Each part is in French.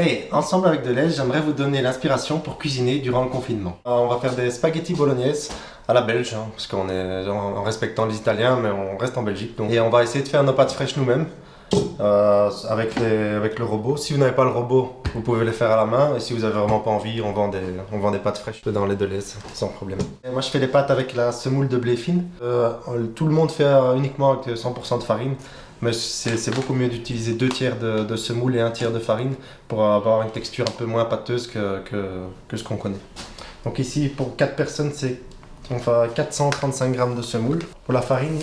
Hey, ensemble avec Deleuze, j'aimerais vous donner l'inspiration pour cuisiner durant le confinement. Euh, on va faire des spaghettis bolognaise à la belge, hein, parce qu'on est en respectant les Italiens, mais on reste en Belgique. Et on va essayer de faire nos pâtes fraîches nous-mêmes. Euh, avec, avec le robot. Si vous n'avez pas le robot, vous pouvez les faire à la main. Et si vous avez vraiment pas envie, on vend des, on vend des pâtes fraîches dans les Deleuze, sans problème. Moi, je fais les pâtes avec la semoule de blé fine. Euh, tout le monde fait uniquement avec 100% de farine. Mais c'est beaucoup mieux d'utiliser deux tiers de, semoule et un tiers de farine pour avoir une texture un peu moins pâteuse que, que, ce qu'on connaît. Donc ici, pour 4 personnes, c'est on fait 435 g de semoule. Pour la farine,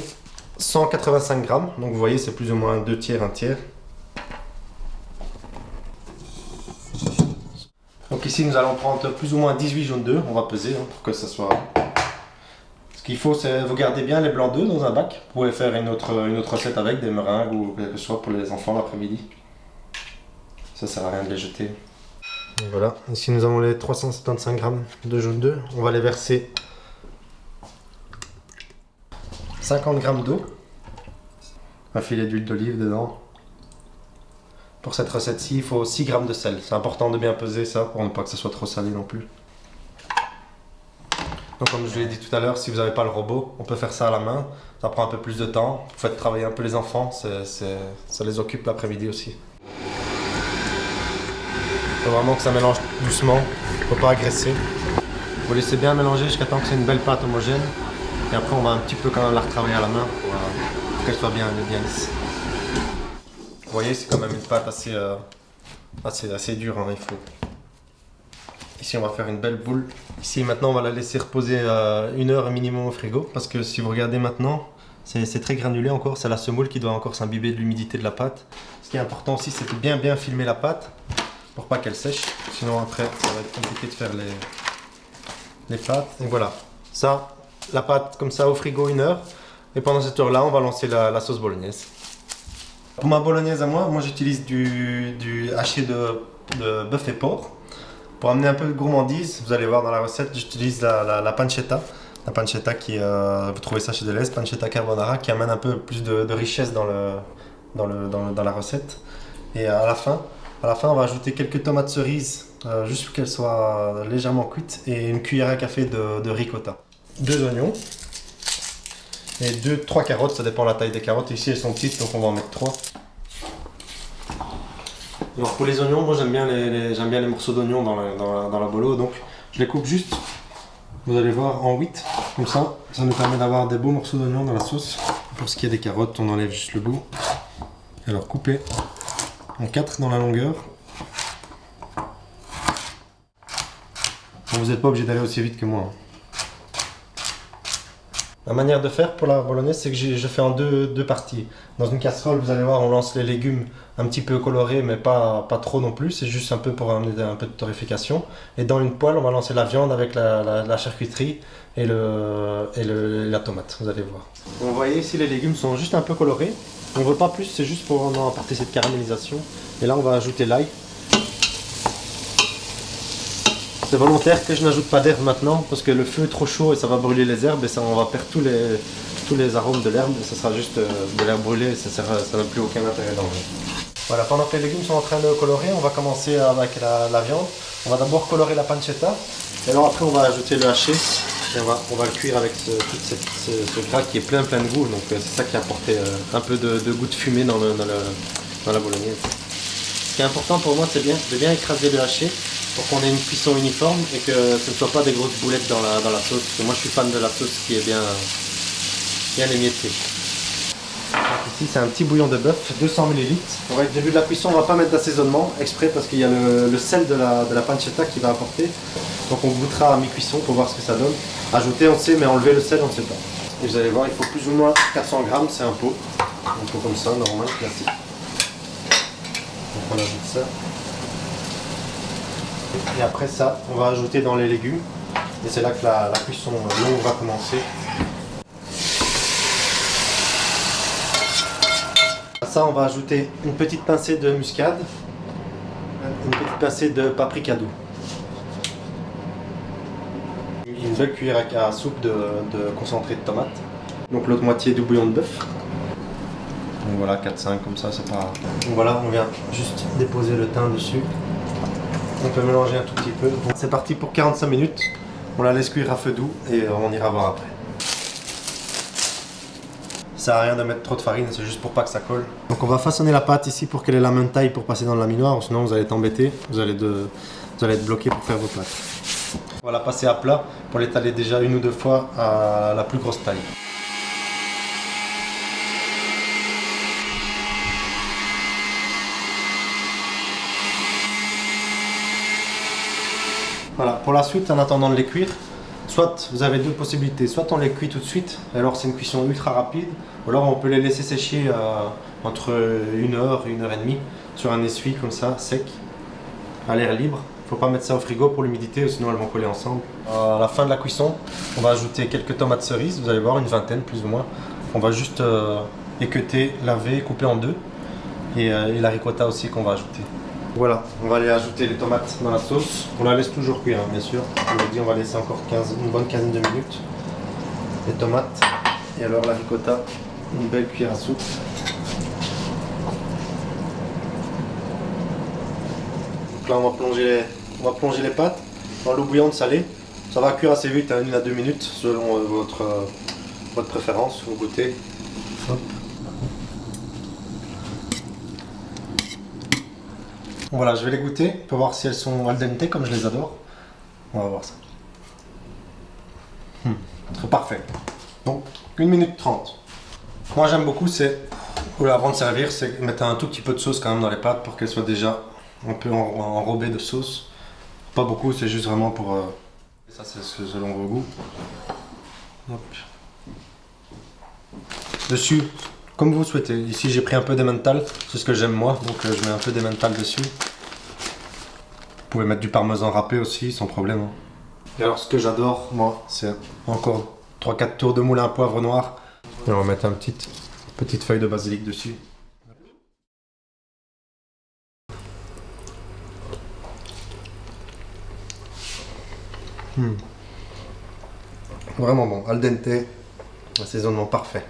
185 g. Donc vous voyez, c'est plus ou moins deux tiers, un tiers. Donc ici, nous allons prendre plus ou moins 18 jaunes d'œufs. On va peser hein, pour que ça soit qu'il faut, c'est vous gardez bien les blancs d'œufs dans un bac. Vous pouvez faire une autre, une autre recette avec, des meringues ou quelque chose pour les enfants l'après-midi. Ça sert à rien de les jeter. voilà, ici nous avons les 375 grammes de jaune d'œuf. On va les verser 50 grammes d'eau, un filet d'huile d'olive dedans. Pour cette recette-ci, il faut 6 grammes de sel. C'est important de bien peser ça pour ne pas que ça soit trop salé non plus. Donc comme je l'ai dit tout à l'heure, si vous n'avez pas le robot, on peut faire ça à la main. Ça prend un peu plus de temps. Vous faites travailler un peu les enfants, ça les occupe l'après-midi aussi. Il faut vraiment que ça mélange doucement, il ne faut pas agresser. Vous laissez bien mélanger jusqu'à temps que c'est une belle pâte homogène. Et après on va un petit peu quand même la retravailler à la main pour, euh, qu'elle soit bien, bien lisse. Vous voyez, c'est quand même une pâte assez, euh, assez, assez dure, hein, il faut Ici, on va faire une belle boule. Ici, maintenant, on va la laisser reposer euh, une heure minimum au frigo. Parce que si vous regardez maintenant, c'est très granulé encore. C'est la semoule qui doit encore s'imbiber de l'humidité de la pâte. Ce qui est important aussi, c'est de bien bien filmer la pâte pour pas qu'elle sèche. Sinon, après, ça va être compliqué de faire les, les pâtes. Et voilà. Ça, la pâte comme ça au frigo une heure. Et pendant cette heure-là, on va lancer la, sauce bolognaise. Pour ma bolognaise à moi, moi j'utilise du, du haché de, de bœuf et porc. Pour amener un peu de gourmandise, vous allez voir dans la recette, j'utilise la, pancetta. La pancetta qui, euh, vous trouvez ça chez Deleuze, pancetta carbonara, qui amène un peu plus de, richesse dans, la recette. Et à la fin, à la fin, on va ajouter quelques tomates cerises, euh, juste pour qu'elles soient légèrement cuites, et une cuillère à café de, ricotta. Deux oignons, et deux, trois carottes, ça dépend de la taille des carottes. Ici, elles sont petites, donc on va en mettre trois. Alors pour les oignons, moi j'aime bien les, morceaux d'oignons dans la, dans, donc je les coupe juste, vous allez voir, en 8, comme ça, ça nous permet d'avoir des beaux morceaux d'oignons dans la sauce. Pour ce qui est des carottes, on enlève juste le bout. Alors couper en 4 dans la longueur. vous n'êtes pas obligé d'aller aussi vite que moi. Hein. La manière de faire pour la bolognaise, c'est que je fais en deux, deux, parties. Dans une casserole, vous allez voir, on lance les légumes un petit peu colorés, mais pas, pas trop non plus. C'est juste un peu pour amener un peu de torréfication. Et dans une poêle, on va lancer la viande avec la, la, charcuterie et, le, et le, la tomate, vous allez voir. Vous voyez ici, les légumes sont juste un peu colorés. On ne veut pas plus, c'est juste pour apporter cette caramélisation. Et là, on va ajouter l'ail. C'est volontaire que je n'ajoute pas d'herbe maintenant parce que le feu est trop chaud et ça va brûler les herbes et ça, on va perdre tous les, tous les arômes de l'herbe. Ça sera juste euh, de l'herbe brûlée et ça n'a plus aucun intérêt dans le Voilà, pendant que les légumes sont en train de colorer, on va commencer avec la, viande. On va d'abord colorer la pancetta et alors après on va ajouter le haché et on va, on va le cuire avec ce, tout ce, gras qui est plein plein de goût. Donc euh, c'est ça qui a apporté euh, un peu de, goût de fumée dans, le, dans, la bolognaise. Ce qui est important pour moi, c'est bien, de bien écraser le haché pour qu'on ait une cuisson uniforme et que ce ne soit pas des grosses boulettes dans la, dans la sauce. Parce que moi je suis fan de la sauce qui est bien, bien émiettée. Ici c'est un petit bouillon de bœuf, 200 ml. Au début de la cuisson on va pas mettre d'assaisonnement exprès parce qu'il y a le, sel de la, de la, pancetta qui va apporter. Donc on goûtera à mi-cuisson pour voir ce que ça donne. Ajouter on sait mais enlever le sel on ne sait pas. Et vous allez voir il faut plus ou moins 400 grammes, c'est un pot. Un pot comme ça, normal, classique. Donc on ajoute ça. Et après ça, on va ajouter dans les légumes. Et c'est là que la, cuisson longue va commencer. À ça, on va ajouter une petite pincée de muscade, une petite pincée de paprika doux. Une belle cuillère à soupe de, concentré de tomate. Donc l'autre moitié du bouillon de bœuf. Donc voilà, 4-5 comme ça, c'est pas... Donc voilà, on vient juste déposer le thym dessus. On peut mélanger un tout petit peu. C'est parti pour 45 minutes. On la laisse cuire à feu doux et on ira voir après. Ça sert rien de mettre trop de farine, c'est juste pour pas que ça colle. Donc on va façonner la pâte ici pour qu'elle ait la même taille pour passer dans le laminoir, sinon vous allez être embêté, vous allez, de, vous allez être bloqué pour faire vos pâtes. On va la passer à plat pour l'étaler déjà une ou deux fois à la plus grosse taille. Voilà, pour la suite, en attendant de les cuire, soit vous avez deux possibilités, soit on les cuit tout de suite, alors c'est une cuisson ultra rapide, ou alors on peut les laisser sécher euh, entre une heure et une heure et demie sur un essuie comme ça, sec, à l'air libre. Il ne faut pas mettre ça au frigo pour l'humidité, sinon elles vont coller ensemble. À la fin de la cuisson, on va ajouter quelques tomates cerises, vous allez voir une vingtaine plus ou moins. On va juste euh, équeuter, laver, couper en deux, et, euh, et la ricotta aussi qu'on va ajouter. Voilà, on va aller ajouter les tomates dans la sauce. On la laisse toujours cuire, hein, bien sûr. Vous dis, on va laisser encore 15, une bonne quinzaine de minutes. Les tomates. Et alors la ricotta, une belle cuillère à soupe. Donc là, on va plonger les, on va plonger les pâtes dans l'eau bouillante salée. Ça va cuire assez vite, hein, une à deux minutes, selon euh, votre, euh, votre préférence, vous goûtez. Voilà, je vais les goûter pour voir si elles sont al dente comme je les adore. On va voir ça. Hmm, très parfait. Donc, 1 minute 30. Moi j'aime beaucoup, c'est, avant de servir, c'est mettre un tout petit peu de sauce quand même dans les pâtes pour qu'elles soient déjà un peu enrobées de sauce. Pas beaucoup, c'est juste vraiment pour... Euh, ça c'est selon vos goûts. Dessus, comme vous souhaitez. Ici j'ai pris un peu d'emmental, c'est ce que j'aime moi, donc euh, je mets un peu d'emmental dessus. Vous pouvez mettre du parmesan râpé aussi, sans problème. hein. Et alors ce que j'adore, moi, c'est encore 3-4 tours de moulin à poivre noir. Et on va mettre une petite, petite feuille de basilic dessus. Hmm. Vraiment bon, al dente, assaisonnement parfait.